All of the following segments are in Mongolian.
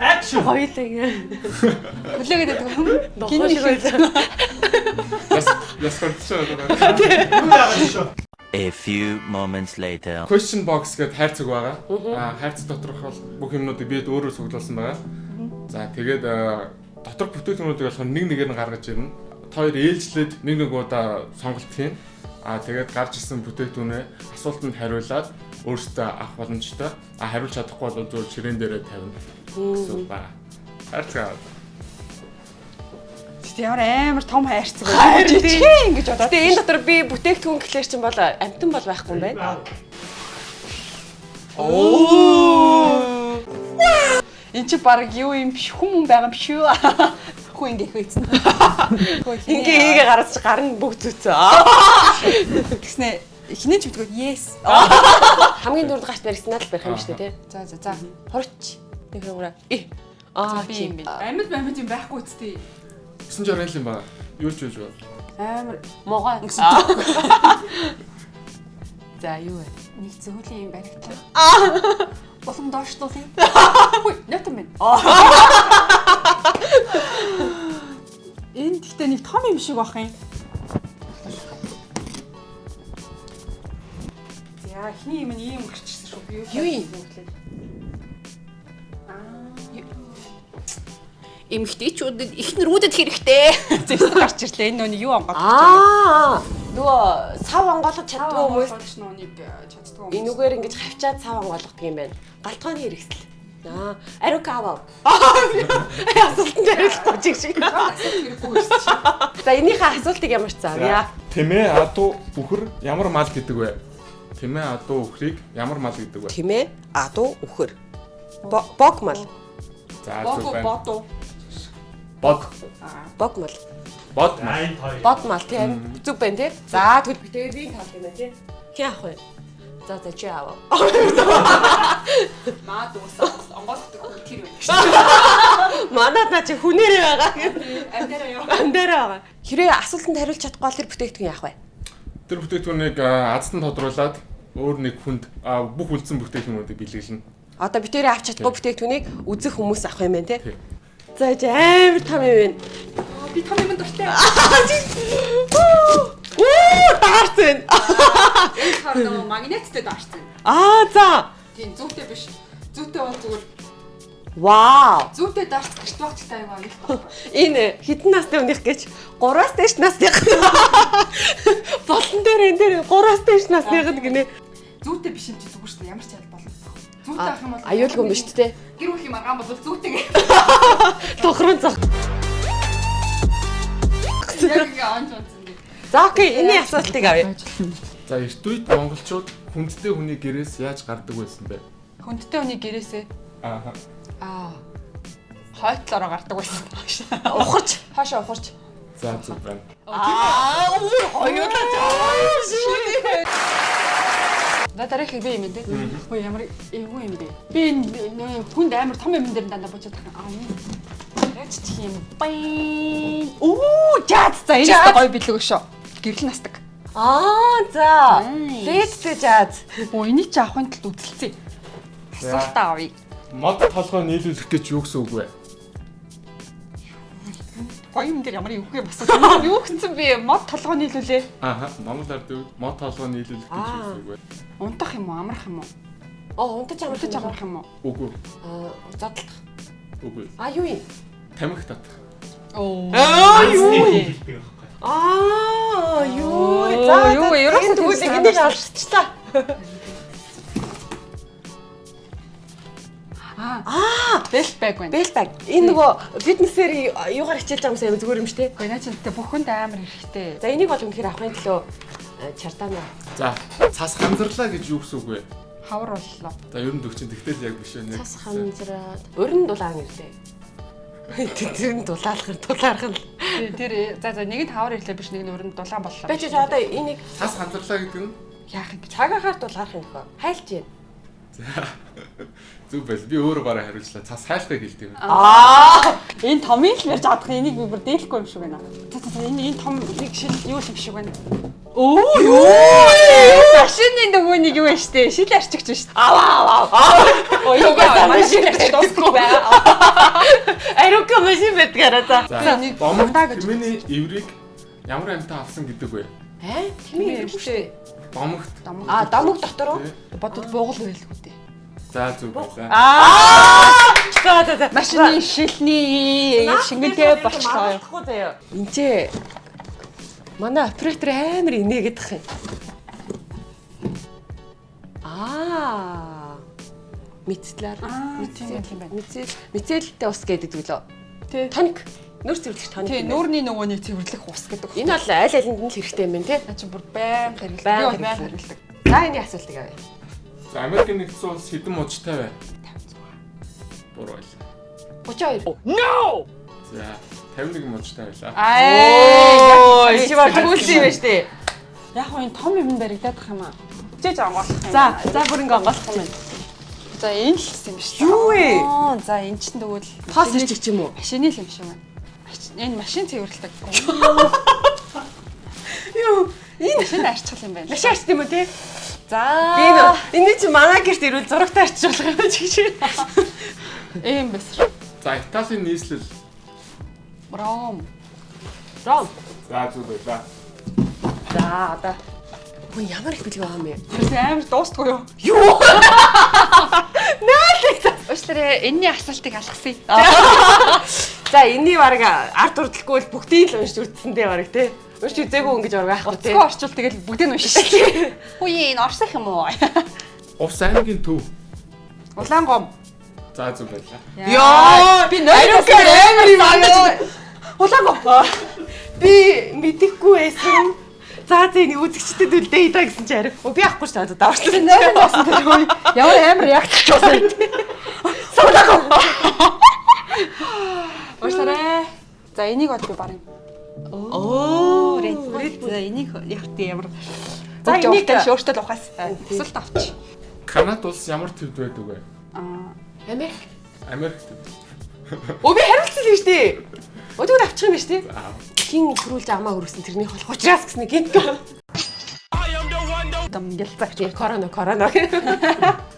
Action. Хоёулаа ингэ. Хүлээгээд байдаг юм. Кино шиг байлаа. Яс яс хөрчөө. A few moments later. Question box гэдэг хайрцаг байгаа. Аа хайрцаг доторх бол бүх юмнуудыг бид өөрөөр цуглуулсан байгаа. За тэгээд доторх бүтээгдэхүүнүүдийг болохоор нэг нэгээр нь гаргаж ирнэ. Хоёр ээлжлээд нэг нэг удаа сонголт хийн. Аа тэгээд гарч ирсэн бүтээгдэхүүнээ асуултанд хариулаад өөрсдөө авах боломжтой. Аа хариулж чадахгүй бол зөв ширээн дээрээ тавина. Гэсэн байна. Хайрцаг. Гэтэ ямар амар том хайрцаг байна. тийм. Ингэж бодоод. Тэгээ энэ дотор би бүтээгдэхүүн гэхлээр чинь бол амтан бол байхгүй юм байна. Оо. Энд чи баг юу юм биш хүм хүн байгаа юм биш үү? Хүү ингэ хөөцөн. Ингээ хийгээ гараад чи гар нь бүгд зүцээ. Тэгснэ хинэж битгөө yes. Хамгийн дурд гарт баригснаад л барих юм шүү дээ тий. За за за. Хорч. Нэг юмраа. Э. Аа би юм би. бэ. Амьд амьд юм байхгүй үсттэй. 960 юм байна. Юу ч юу. Амар Могоо. За юу вэ? Нэг зөөлөн юм баригтлаа. Улам доошлуулъя. Хүй, нэтэн минь. Энэ гэхдээ нэг том юм шиг бах юм. За, эхний юм нь ийм гарчсан шүү. Би Юу юм? Эмэгтэйчүүдэд ихнэрүүдэд хэрэгтэй. Зэвсэг гарч ирлээ. Энэ нөө юу онгоод. Аа. Нөгөө сав онгоолгож чаддгүй хүмүүс хүмүүс. энүүгээр ингэж хавчаад сав онгоолгодог юм байна. Галтгооны хэрэгсэл. Аа, арукава. Асуултанд хариулахгүй чиг шиг. За энийхээ асуултыг ямар ч заавья. Тэмээ адуу үхэр ямар мал гэдэг вэ? Тэмээ адуу үхрийг ямар мал гэдэг вэ? Тэмээ, адуу, үхэр. Бо- Бог мал. За Бог зүг байна. бодоо. Бод. Бог мал. Бод мал. Бод мал тийм. Зүг байна тий. За тэгвэл тэгээд би тал юм байна тий. Хин авах вэ? За за чи аваа. Маа дуусаа. Онгоолгодог хүн тэр байна. Манад наа чи хүнээрээ байгаа. Амдаараа яа. Амдаараа байгаа. Хэрэг асуултанд хариулж чадахгүй бол тэр бүтээгдэхүүн яах вэ? Тэр бүтээгдэхүүнийг аздан тодруулаад өөр нэг хүнд бүх үлдсэн бүтээгдэхүүнүүдийг бэлгэлнэ. Одоо би тэрийг авч чадахгүй бүтээгдэхүүнийг үзэх хүмүүс авах юм байна тий. Тий. За чи амар том юм байна. Би том юм дуртай. Оо таарсан. Энэ хар нөгөө магниттэй даарсан. Аа за. Тийм зүйтэй биш. Зүйтэй бол зүгээр Вау. зүйтэй даарч гэрт багчтай аяга аюултай. Энэ хитэн насны өмнөх гэж 3-аас дээш насных. Болон дээр энэ дээр 3-аас дээш насных гинэ. Зүйтэй биш юм чи зүгээр шүү дээ. Ямар ч ял болно. Зүйтэй ах юм бол Аюулгүй юм биш үү? Гэр бүл юм аргаан бол зүйтэй. Тохрон зах. Яг ингээ онцсон дээ. За окей, энэ асуултыг авъя. За эрт үед монголчууд хүндтэй хүний гэрээс яаж гардаг байсан бэ? Хүндтэй хүний гэрээсээ Аа. аа хойтлороо гардаг байсан. Ухарч. Хаашаа ухарч. За зүг байна. Аа, хоёулаа жаа. Да дараах би юм дээ. Хөө ямар эвгүй юм бэ? Би энэ хүнд амар том юм дээр дандаа бочоод тахна. Аа. Яч чих юм. Бай. Оо, жаад за энэ гоё билүү шүү. Гэрэл настаг. Аа, за. Nice. Лэдтэй жаад. Оо энийг чи авахын тулд үзэлцээ. Асуултаа авъя. Мод толгой нийлүүлэх гэж юу гэсэн үг вэ? Гоё юм дээр ямар эвгүй юм асуулт. Юу гэсэн би мод толгой нийлүүлээ. Аа. Монгол ард үед мод толгой нийлүүлэх гэж юу гэсэн үг вэ? Унтах юм уу, амрах юм уу? Оо, унтаж амтаж Унтаж амрах юм уу? Үгүй. Аа, задлах. Үгүй. А юу юм? Тамхи татах. Оо. Аа, юу? байхгүй. Аа, юу? За, юу, ерөөсөө энэ тэгвэл санаа. алшчихлаа. Аа, бэлт байг байна. Бэлбаг. Энэ нөгөө фитнесээр юугаар хичээлж байгаа юм сайн зүгээр юм шүү дээ. Гэхдээ наа чи тэгтээ бүхэнд амар хэрэгтэй. За энийг бол үнэхээр авахын төлөө э, чартаана. За цас ханзарлаа гэж юу гэсэн үг вэ? Хавар боллоо. За ер нь төгчин тэгтэл яг биш ээ. Цас ханзраад урин дулаан ирлээ. Тэр нь дулаалах нь дулаарах нь. Тэр- за за нэг нь хавар ирлээ биш нэг нь өрөнд дулаан боллоо. Бэж одоо энийг Цас ханзарлаа гэдэг нь яах юм гэж. цагаагаар дулаарах юм хөө. Хайлж байна. Зүг байл. Би өөрөө бараа хариулчлаа. Цас хайлтыг хэлдэг юм. Аа. Энэ томыг л ярьж чадах энийг би бүр дээлэхгүй юм шиг байна. За за за энэ энэ том нэг шил юу юм шиг байна. Оо юу? Машины нөгөө нэг юу вэ штэ? Шил арчигч штэ. Аваа аваа. Оо манай машин дуусахгүй байгаа. Арука машин бэтгаараа за. За, нэг бомб даа гэж. миний эврийг ямар амьтаа авсан гэдэг вэ? Э? Тэмээ юм шүү. Бомогт. А дамаг дотор уу? Бодвол буугал хэлэхгүй дээ. За зүг байлаа. Аа. За за за. Машины шилний шингэлтэй болчлоо. заяа. Энд манай оператор амар инээгээд тах юм. Аа. Мэдслэр. Тийм юм байна. Мэдсэл мэдсэлтэй ус гэдэг үлээ. Тий. Тоник. Нүүр цэвэрлэх тоник. Тий, юм байна. нүүрний нөгөөний цэвэрлэх ус гэдэг. Энэ бол аль алинд нь л хэрэгтэй юм байна те. Наа чи бүр бол байн хэрэглэдэг. хэрэглэдэг. За энэ асуултыг авъя. За Америк нэгдсэн улс хэдэн мужтай вэ? 56. Буруу байлаа. 32. За 51 мужтай байлаа. Аа, чи баг түлсэн юм байна штэ. Яг хоо энэ том юм баригдаад их юм аа. Хичээж онгоолох юм. За, за бүр ингээ онгойлох юм байна. За энэ л юм биш. Юу вэ? Аа, За энэ чинь тэгвэл Пас ирчих ч юм уу? машины л юм шиг байна. Энэ машин цэвэрлдэг. Юу? Энэ Машин арчгал юм байна. машин арчт юм уу те? За. Би энэ чи манай гэрт ирвэл зурагтай арчуулах юм чи чи. Эм бэсэр. За Италийн нийслэл. Ром. Ром. За зүг байлаа. За одоо Хөө ямар их байгаа юм бэ? Тэр амар дуустгүй юу? Юу? Уучлаарай, энэний асуултыг алгасъя. За энэний баг ард урдлаггүй л бүгдийг л уншиж үзсэндээ баг те. Уншиж үзээгүй ингэж баг байхгүй те. Цэцгөө орчуул тэгэл бүгдийг нь уншиж. Хүй энэ орсох юм уу? Увс аймгийн төв. Улаан гом. За зүг байлаа. Яа, би нойлоос амар юм аа. Улаан гом. Би мэдэхгүй байсан. За энэ үзэгчдэд үлдээ идэ гэсэн чи арай. Би ахгүй шүү дээ давчлаа. Нойрон басан тэр хөөе. Ямар амар реакц болсон. Уучлаарай. За энийг бол би барин. Оо, За энийг яг тийм ямар За, энийг- өөртөө л ухаас асуулт авч. Канада улс ямар төвд байдаг вэ? Аа. Америк. Америк төв. Өө би хариулсан юм шүү дээ. Өдөрт авчих юм дээ. За. Хин хөрүүлж амаа хөрөсөн тэрний болох учраас гэсэн гинт. Дам ингээл загч. Тийм корона корона.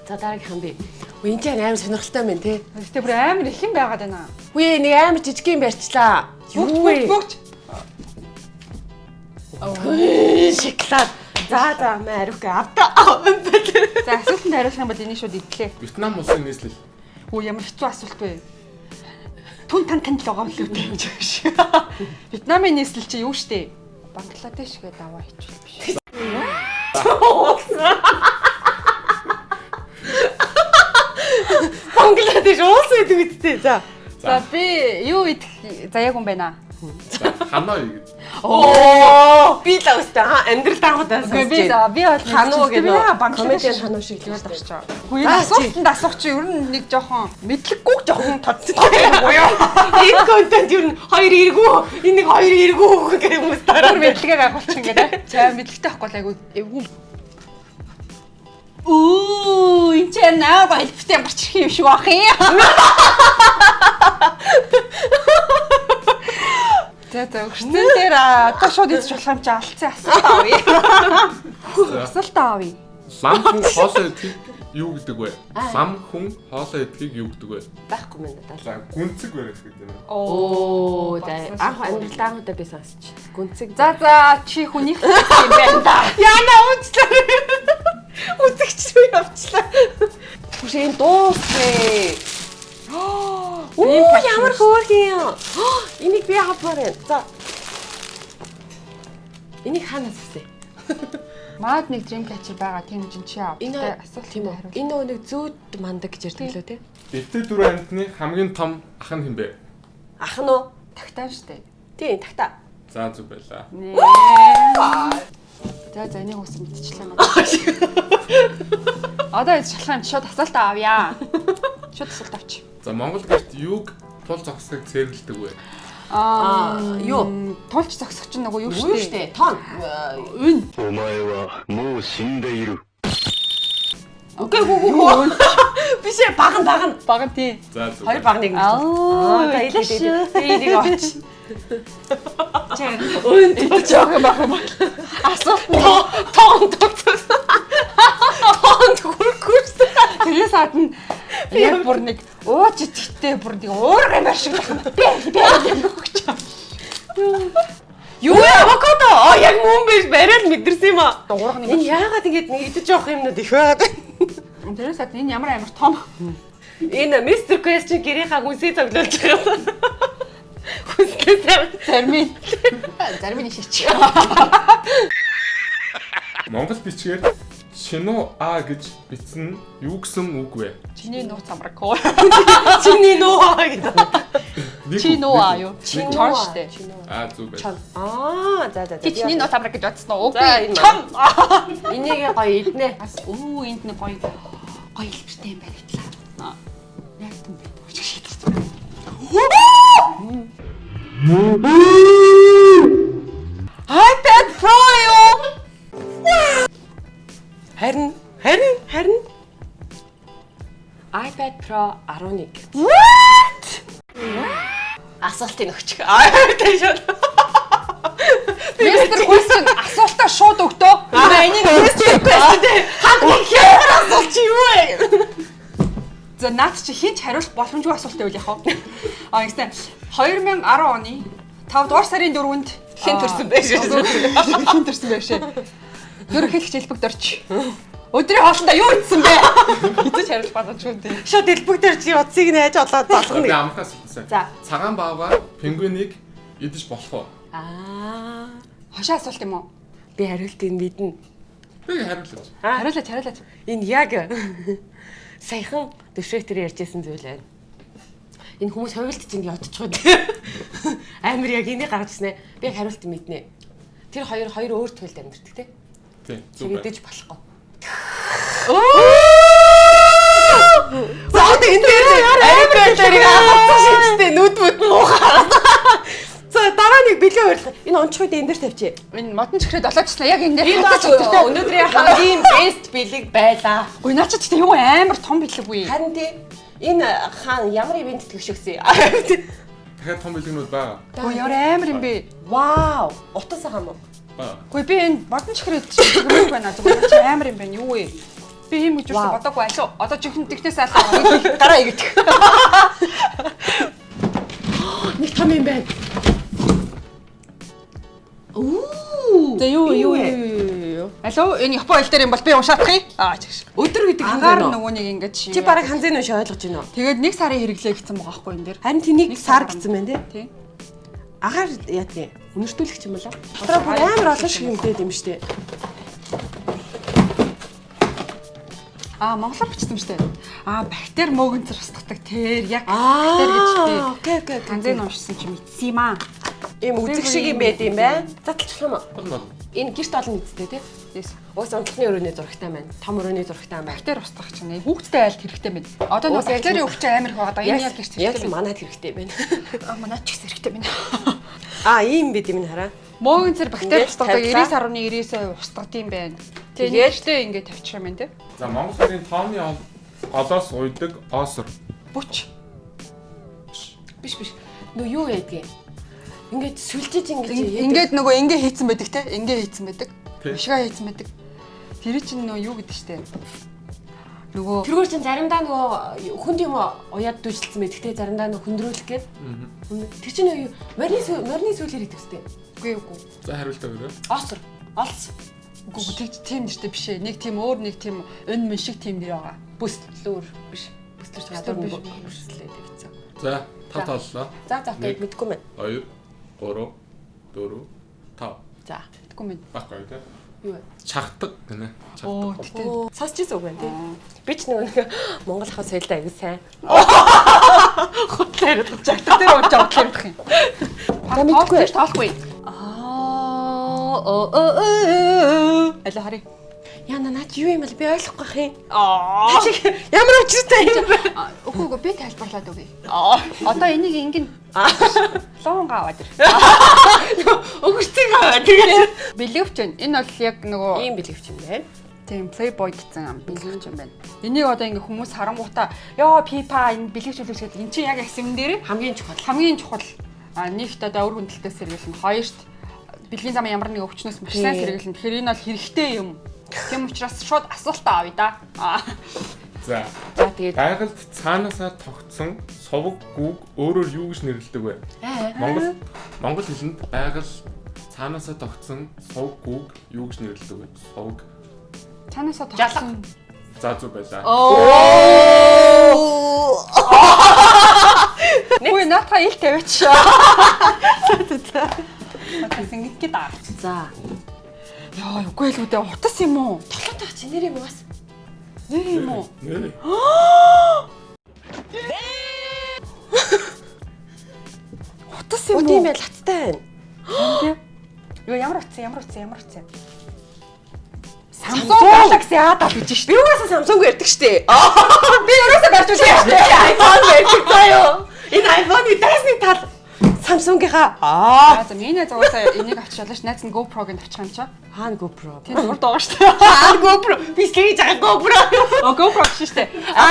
За дараагийн би. Энэ чинь амар сонирхолтой байна те. Гэтэ бүр амар их юм байгаад байна. Үе нэг амар жижиг юм барьчлаа. Бүгд Юу вэ? бүгд. Шоколад. За за Марука авта. За асуултанд хариулах юм бол энийг шууд идлээ. Вьетнам улсын нийслэл. Хөө ямар хэцүү асуулт вэ? Түн тан танд л байгаа юм л үү гэж биш. Вьетнамын нийслэл чи юу штэ? Бангладеш гэдэг аваа хичүүл биш. Бангладеш уус гэдэг үстэй. За. За би юу идэх заяаг юм байна. За Ханой гэдэг. Оо. Би л үстэй. Ха амьдрал даагуудаа Үгүй би за би бол Хануу гэдэг. Бангладеш Комедиан хануу шиг л байна. очоо. Хүү Аа, асуултанд асуух чи ер нь нэг жоохон мэдлэггүй жоохон тодцтой буюу. Энэ контент юу н хоёр эргүү. Энэ нэг хоёр эргүү гэх хүмүүс Тэр дараа мэдлэгийг агуулчих ингээд. За мэдлэгтэй ахгүй л айгу эвгүй. Оо, энэ ч наа голбтой гарчих юм шиг бах юм. За за өгсөн дээр одоо шууд идэж болох юм чи алдсан асуулт авъя. Асуулт авъя. Лам хүн хоолой идэх юу гэдэг вэ? Лам хүн хоолой идэхийг юу гэдэг вэ? байхгүй мэн надад. За гүнцэг барих гэдэг юм. Оо, за анх амьдрал даагуудаа би сонсч. Гүнцэг. За за чи хүнийх юм байна да. Яна уучлаа. Үзэгч рүү явчлаа. Түш энэ дуусвэ. Оо, ямар хөөрхөн юм. Энийг би авмаар байна. За. Энийг хаанаас авсан? Маад нэг дрим качер байгаа тийм жин чи яав. Энэ асуулт тийм үү? Энэ нэг зүүд мандаг гэж ярьдаг лөө те. Эвтэй дөрөв амьтны хамгийн том ах нь хэн бэ? Ах нь уу? Тагтаан штэ. Тийм, тагта. За зүг байлаа. Нээ. За за энийг ус мэдчихлээ надад. Одоо чи шууд асуулт авъя. Шууд асуулт авч. За Монгол гэрт юуг тул зогсохыг цэвэрлдэг вэ? Аа юу? Тулч зогсох чинь нөгөө юу шүү дээ. Тон. Үн. Омаева муу шиндэйру. Окей гоо гоо. Биш э баг нь баг нь. Баг нь тий. За зөв. Хоёр баг нэг. Аа за илээш. Тий нэг оч. Чаа. Үн тий жоохон баг юм байна. Асуулт нь тоон тогтсон. Тоон төгөрөхгүй шүү дээ. Тэрээс хатна яг бүр нэг ууж идэхтэй бүр нэг уурга юм шиг байна. Би би өгч. Юу авокадо? А яг мөн биш бариад мэдэрсэн юм аа. Уурга юм. Энэ яагаад ингэж нэг идэж явах юмнууд их байгаад байна? Тэрээс гадна энэ ямар амар том. Энэ мистер question гэрийнхаа хүнсээ цоглуулж байгаа. Хүнсээ зарим нь шийч. Монгол бичгээр шино а гэж бичсэн юу гэсэн үг вэ? Чиний нууц амраг коо. чиний нөө гэдэг. Нэг Чи үг, нөө нэг аа үг. юу? Чон штэ. Аа зүг байна. Чон. Аа за за за. Чи чиний нууц амраг гэж бодсон уу? Үгүй. Чон. Энийг гоё иднэ. Бас өө энд нэг гоё гоё хэлбэртэй юм баригдлаа. Аа. Яг юм бэ. Өчг Pro 11. What? Асуултыг өгчих. Аа тийм шүү. Мистер Question асуултаа шууд өгдөө. Аа энийг мистер дээ. Хамгийн хямар асуулт юу вэ? За наад чи хинч хариулах боломжгүй асуулт байвал яах вэ? А ингэсэн 2010 оны 5 дугаар сарын 4-нд Хэн төрсөн бэ шүү? Хэн төрсөн бэ шээ? Ерөнхийлөгч элбэг дорч. Өдрийн хоолндоо юу идсэн бэ? Хизэж хариулах боломжгүй дээ. Шууд элбэгдэр чи утсыг нээж олоод Би болгоно. амхаас хэлсэн. За. Цагаан баавга пингвинийг идэж болох уу? Аа Хошоо асуулт юм уу? би хариултыг мэднэ. Би хариулж. Хариулаач хариулаач. Энэ яг саяхан дэвшрэтэр ярьжсэн зүйл байна. Энэ хүмүүс хувилт чинь ядчих дээ. Амар яг энийг гаргажснаа. Би яг хариулт мэднэ. Тэр хоёр хоёр өөр туйлд амьдэрдэг. Тий, байна. Чигдэж болохгүй. За одоо энэ дээр iPad дээрийг авсан шигтэй нүд бүд муухай. За дараа нэг бэлэн ойрлох. Энэ онцгойд энэ дээр тавьчих. Энэ модон чихрээ долоочснаа яг энэ дээр баач өнөөдрийн хамгийн best бэлэг байлаа. Ой наа чи тийм юу амар том бэлэг үе. Харин тий энэ хаан ямар ивент тгш өгсөн. Дахиад том бэлгэнүүд байгаа. Ой ямар амар юм бэ? Вау! Утас хаан уу? Гүй би энэ модон чихрээ зүгрэх байна. Зүгээр чи амар юм байна. Юу вэ? Би юм гэж үгүй бодоогүй алуу. Одоо чихэн тэгнээс алгаа. Гараа игэх. Нэг том юм байна. Оо. За юу юу юу. Алуу энэ Япон хэл дээр юм бол би уншаадах юм. Аа чигш. Өдөр гэдэг Агаар ханзаа нөгөө. нөгөө нэг ингэж Чи бараг ханзын үш ойлгож байна уу? Тэгээд нэг сарын хэрэглээ гэсэн байгаа байхгүй энэ дээр. Харин тэнийг сар гэсэн байна. Тий. Агаар яа тий. Үнэртүүлэх юм болоо. Дотроо бүр амар олон шиг юмтэй юм штэ. Аа монголоор бичсэн дээ. Аа бактери мөөгөнцөр устгадаг тэр яг бактери гэж тий. Окей окей. Танзын уншсан чи мэдсэн юм аа. Ийм үзэг шиг юм байд юм байна. Юм уу? Болно. Энэ гэрт олон мэдтэй тий. Yes. Уус унтлагын өрөөний зурагтай байна. Том өрөөний зурагтай байна. Бактери устгах чинь хүүхдтэй айлт хэрэгтэй байна. Одоо яг бактери л- өвч амар их байгаа. Энэ яг гэрт яг хэрэгтэй байна. манад хэрэгтэй байна. Аа манай ч гэсэн хэрэгтэй байна. Аа ийм бид юм хараа. Мөөгөнцөр бактери Ингээд устгадаг тавьлаа. 90.9% устгадаг юм байна. Тэгээд? Тэгээд ингээд тавьчих юм байна те. За Монгол хоёрын тооны ол- олоос уйдаг оосор. Бүч. Биш биш. Нөө юу яадгийг. Ингээд сүлжиж ингэж яадаг. Ингээд нөгөө ингээ хийцэн байдаг те. Ингээ хийцэн байдаг. Бишгаа хийцэн байдаг. Тэр чинь нөгөө юу гэдэг штэ. Нөгөө Тэргээр чинь заримдаа нөгөө хүнд юм уяад дүүжилсэн мэт. Гэтэ заримдаа нөгөө хөндрүүлэх гээд. Тэр чинь юу морины морины сүүлэр хийдэг үстэй. үгүй үгүй. За хариултаа өрөө. Осор. Олс. Үгүй үгүй тэг тийм нэртэй биш ээ. Нэг тийм өөр нэг тийм өн мөн шиг тийм нэр байгаа. Бүслүүр биш. Бүслүүр нэг биш. бүслээ тавьчихсан. За тав таллаа. За за Нэг. гээд мэдгүй мэн. 2 3 4 5 За. Тэггүй мэд. баггүй тий. Юу вэ? Чагтаг гэнэ. Оо Чагтаг. тэгтээ. Оо, сонсч ирсэн үг байна тий. Би ч нэг Монгол хаа соёлтой аягүй сайн. Хутлаа яриад жагтаа дээр ууж авах юм. За мэдгүй. таахгүй. Аа оо оо. Алла хари. Яна наа чи юу юм бэ? Би ойлгохгүй юм. Аа. Ямар учиртай юм бэ? Үгүй үгүй би тайлбарлаад өгье. Аа. Одоо энийг ингэн лоонга аваад ир. Өгөрцгийг аваа. Тэгээд Бэлгэвч байна. Энэ бол яг нөгөө ийм бэлгэвч юм байна. Тийм Playboy гэсэн ам бэлгэж юм байна. Энийг одоо ингээ хүмүүс харангуйтаа ёо пипа энэ бэлгэжүүлж гэдэг эн чинь яг эсэм дээр Хамгийн чухал. хамгийн чухал а нэгт одоо өр хүндэлтэй сэргийлнэ. Хоёрт бэлгийн зам ямар нэг өвчнөөс маш сайн сэргийлнэ. Тэгэхээр энэ бол хэрэгтэй юм. Тийм учраас шууд асуултаа авъя да. За. За тэгээд Байгальд цаанаасаа тогтсон сувг гүг өөрөөр юу гэж нэрлэдэг вэ? аа Монгол Монгол хэлэнд байгал цаанаасаа тогтсон сувг гүг юу гэж нэрлэдэг вэ? Сувг. Танасаа тогтсон. За зүг байлаа. Ой наата ил тавиач. Тэгсэн ингэдэг даа. За. Яа, үгүй л үдэ утас юм уу? Толгойтой чи нэрийг угаас. Нэр юм уу? Нэр. Утас юм уу? юм байл хаттай байна. Юу ямар утас ямар утас ямар утас юм? Samsung Samsung Galaxy A даа гэж шүү. Би угаасаа Samsung ярьдаг штэ. Би ерөөсөө барьж үзсэн шүү. iPhone ярьдаг заяо. Энэ iPhone-ы дайсны тал Samsung-ийнхаа аа Аа за миний зугаасаа энийг авчиалаач найз нь GoPro-г нь авчих юм чаа. хаана GoPro. Тийм урд байгаа шүү. Хаана GoPro. Би сэргийж байгаа GoPro. Оо GoPro шүү дээ.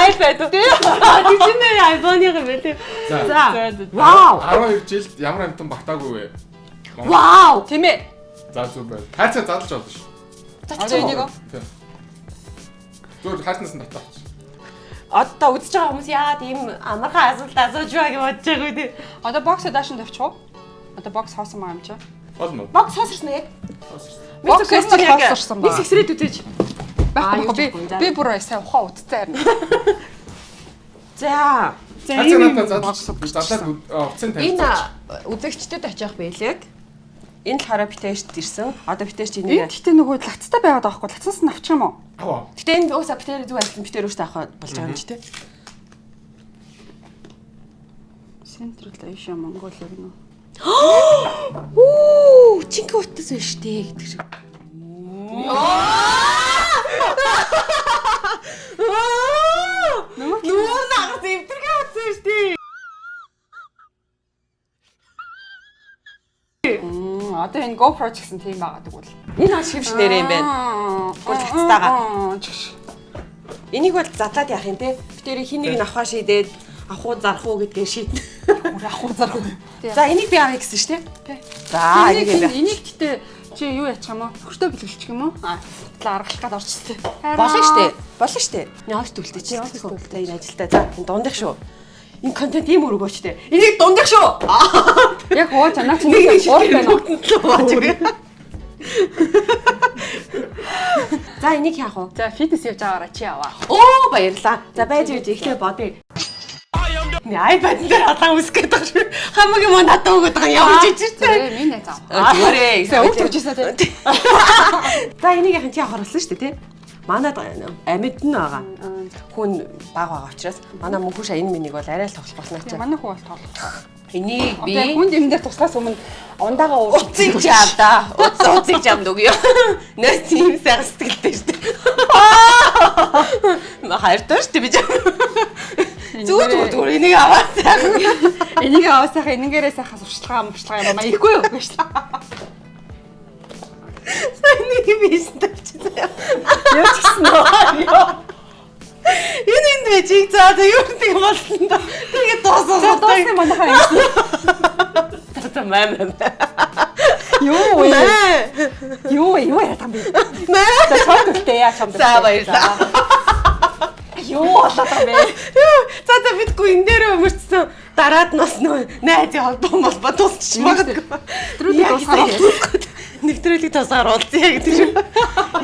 iPad. Тийм ээ iPhone-ыг юм байна. За. За. Вау. 12 жилд ямар амтан багтаагүй вэ? Вау. Тийм ээ. За зүг байна. Хайцаа задлж болно шүү. Одоо энийг. Тийм. Зүгээр хайцнаас нь татаач. Одоо үзэж байгаа хүмүүс яагаад ийм амархан асуулт асууж байгааг бодож байгаа үү? Одоо бокс даашин тавьчих уу? Одоо бокс хоосон маа юм чаа. Болно. Бокс хоосорсон яг. Бокс question яг хоосорсон ба. Нэг сэксрээд үтэж. Юу би би бүр сайн ухаан утцтай харна. За. За Хайцаа ийм надад бокс задлаад уцын тавьчих. энэ үзэгчдэд очих байлэг. Энэ л хараа битээшт ирсэн. Одоо битээш Энэ энийг. гэхдээ нөгөө лацтай байгаад байгаа хгүй. Лацаас нь авчих юм уу? Аваа. Гэтэ энэ уусаа битээр зүг айлсан битээр өөртөө авах болж байгаа юм чи тээ. Central Asia Mongolia гэнэ. Үу, чинkä утас байна штэ гэдэг шиг. Нүүр одоо энэ GoPro ч гэсэн тийм байгаа тэгвэл. Энэ хаш хөвш нэрээ юм байна. Чш. Энийг бол задлаад яах юм те. Битээр хин нэг нь авахаа шийдээд авах уу зарах уу гэдгээ шийднэ. Бүр ах уу зарах. За энийг би авъя гэсэн штэ. Тий. За Энийг энийг би. энийг гэтээ чи юу яачих юм уу? Хөртөө бэлгэлчих юм уу? Аа. Аргалах гээд орчихсон. Болно штэ. Болно штэ. Яах түлтэй чи. Яах түлтэй энэ ажилтаа. За дундах шүү. Энэ контент ийм өргөөчтэй. Энийг дундах шүү. Яг уу чанаа чи Нэг нэг шиг гур байна. За энийг яах вэ? За фитнес явж байгаараа чи аваа. Оо баярлаа. За байж байж ихлэ бодъё. Ни iPad дээр хатаа үсгээд байгаа шүү. Хамаагийн мөн надад өгöd байгаа юм явж ичтэй. Тэгээ минь зав. Зүгээрээ. Сая өвч өвчсээ тий. За энийг яхан чи хорлсон шүү дээ тий. Манад амьд нь байгаа. Хүн баг байгаа учраас манай мөнхөш энэ минийг бол арай л тоглох болсноо чи. Манай хүү бол тоглох. Энийг Би хүн юм дээр туслахаас өмнө ундаага ууж Уцыг ч авда. Уц уцыг ч амд өгөө. Нэ тийм сайхан сэтгэлтэй шүү дээ. Ма хайртай шүү дээ би ч. Зүгээр зүгээр энийг аваад сайхан. Энийг аваа сайхан энэгээрээ сайхан сурчлага амарчлага юм аа ихгүй юу гэж шүү. Энийг биш тавьчихсан. Юу ч гэсэн нөө. Энэ энд бичиг заа за юу нэг болсон да. Тэгээд дуусах. За дуусна манайхаа юм. Маа маа. Юу вэ? Юу юу яа там би. Маа. За үлдээ яа чамд. За баярлаа. Юу болоод байгаа бэ? Юу, За за бидгүй энэ дээр өмөрцсөн дараад нь бас нөө найзын холбоо молбоо тусчих магадгүй. Нэвтрүүлэг дуусгаад дуусгаад. Нэвтрүүлэг тусгаар уулзъя гэдэг шиг.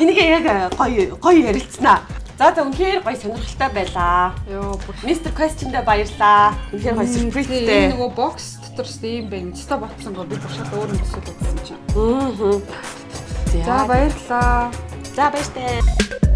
Энийг яг гоё гоё ярилцсанаа. За за үнэхээр гоё сонирхолтой байлаа. Йоо Мистер Questionдээ баярлаа. Үнэхээр гоё Энэ сюрпризтэй. нөгөө бокс дотор ч ийм байна. Цэста ботсон гоо би шал өөр юм төсөөлөд байна чинь. Аа. За баярлалаа. За баяртай.